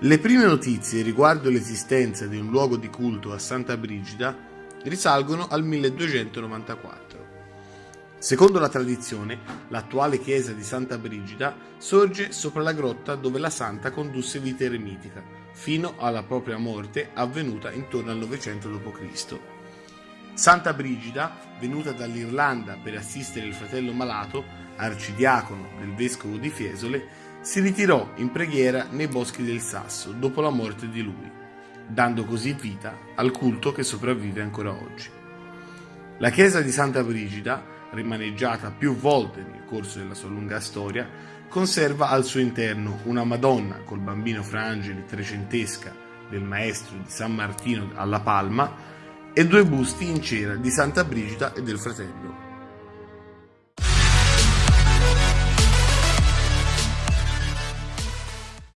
Le prime notizie riguardo l'esistenza di un luogo di culto a Santa Brigida risalgono al 1294. Secondo la tradizione, l'attuale chiesa di Santa Brigida sorge sopra la grotta dove la santa condusse vita eremitica, fino alla propria morte avvenuta intorno al 900 d.C. Santa Brigida, venuta dall'Irlanda per assistere il fratello malato, arcidiacono del vescovo di Fiesole, si ritirò in preghiera nei boschi del Sasso dopo la morte di lui, dando così vita al culto che sopravvive ancora oggi. La chiesa di Santa Brigida, rimaneggiata più volte nel corso della sua lunga storia, conserva al suo interno una Madonna col bambino fra angeli trecentesca del maestro di San Martino alla Palma e due busti in cera di Santa Brigida e del fratello.